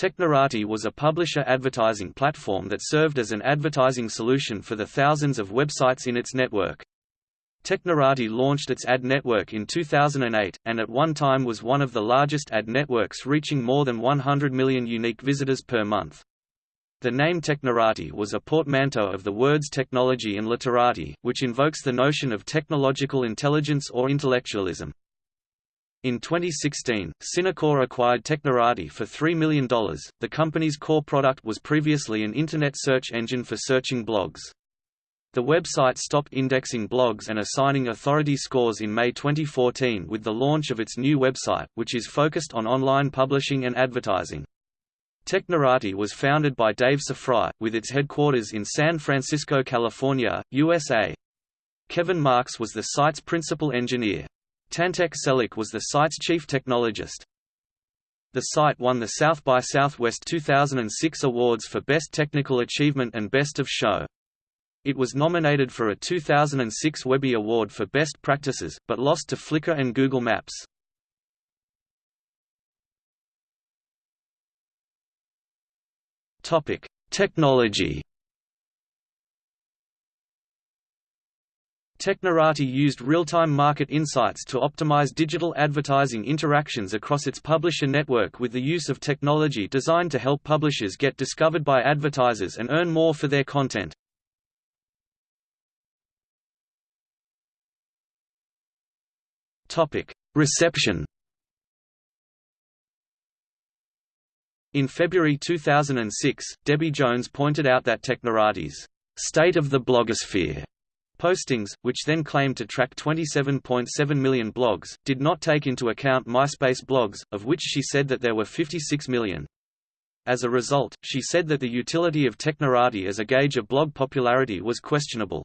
Technorati was a publisher advertising platform that served as an advertising solution for the thousands of websites in its network. Technorati launched its ad network in 2008, and at one time was one of the largest ad networks reaching more than 100 million unique visitors per month. The name Technorati was a portmanteau of the words technology and literati, which invokes the notion of technological intelligence or intellectualism. In 2016, Synacor acquired Technorati for $3 million. The company's core product was previously an Internet search engine for searching blogs. The website stopped indexing blogs and assigning authority scores in May 2014 with the launch of its new website, which is focused on online publishing and advertising. Technorati was founded by Dave Sifry, with its headquarters in San Francisco, California, USA. Kevin Marks was the site's principal engineer. Tantek Çelik was the site's chief technologist. The site won the South by Southwest 2006 awards for Best Technical Achievement and Best of Show. It was nominated for a 2006 Webby Award for Best Practices, but lost to Flickr and Google Maps. Technology Technorati used real-time market insights to optimize digital advertising interactions across its publisher network with the use of technology designed to help publishers get discovered by advertisers and earn more for their content. Reception In February 2006, Debbie Jones pointed out that Technorati's State of the Blogosphere Postings, which then claimed to track 27.7 million blogs, did not take into account MySpace blogs, of which she said that there were 56 million. As a result, she said that the utility of Technorati as a gauge of blog popularity was questionable.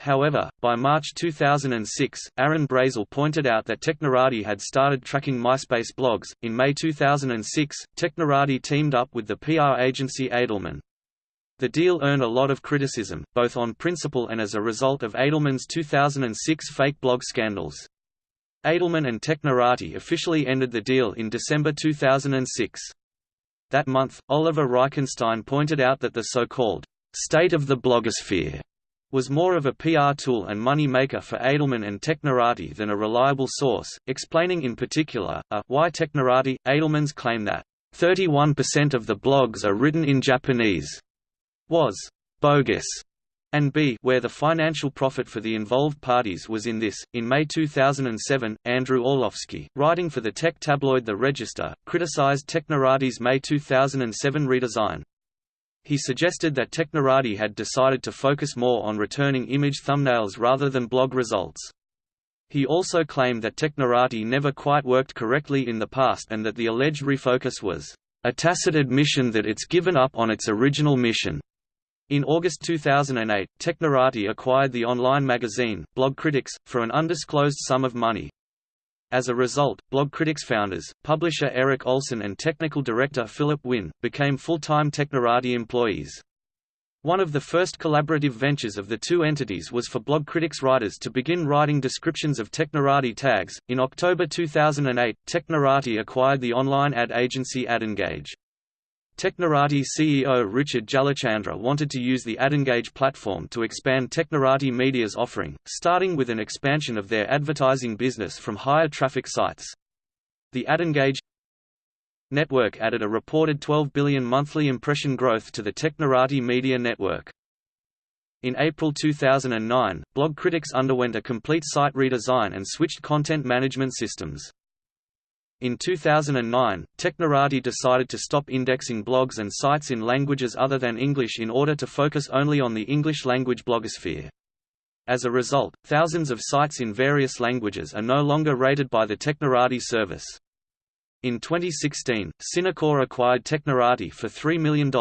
However, by March 2006, Aaron Brazell pointed out that Technorati had started tracking MySpace blogs. In May 2006, Technorati teamed up with the PR agency Edelman. The deal earned a lot of criticism, both on principle and as a result of Edelman's 2006 fake blog scandals. Edelman and Technorati officially ended the deal in December 2006. That month, Oliver Reichenstein pointed out that the so-called state of the blogosphere was more of a PR tool and money maker for Edelman and Technorati than a reliable source, explaining in particular, a, why Technorati, Edelman's claim that 31% of the blogs are written in Japanese was bogus and b where the financial profit for the involved parties was in this. In May 2007, Andrew Orlowski, writing for the tech tabloid The Register, criticized Technorati's May 2007 redesign. He suggested that Technorati had decided to focus more on returning image thumbnails rather than blog results. He also claimed that Technorati never quite worked correctly in the past and that the alleged refocus was a tacit admission that it's given up on its original mission. In August 2008, Technorati acquired the online magazine, Blogcritics, for an undisclosed sum of money. As a result, Blogcritics founders, publisher Eric Olsen and technical director Phillip Winn, became full-time Technorati employees. One of the first collaborative ventures of the two entities was for Blogcritics writers to begin writing descriptions of Technorati tags. In October 2008, Technorati acquired the online ad agency AdEngage. Technorati CEO Richard Jalichandra wanted to use the AdEngage platform to expand Technorati Media's offering, starting with an expansion of their advertising business from higher traffic sites. The AdEngage network added a reported 12 billion monthly impression growth to the Technorati Media network. In April 2009, Blogcritics underwent a complete site redesign and switched content management systems. In 2009, Technorati decided to stop indexing blogs and sites in languages other than English in order to focus only on the English-language blogosphere. As a result, thousands of sites in various languages are no longer rated by the Technorati service. In 2016, Synacor acquired Technorati for $3 million.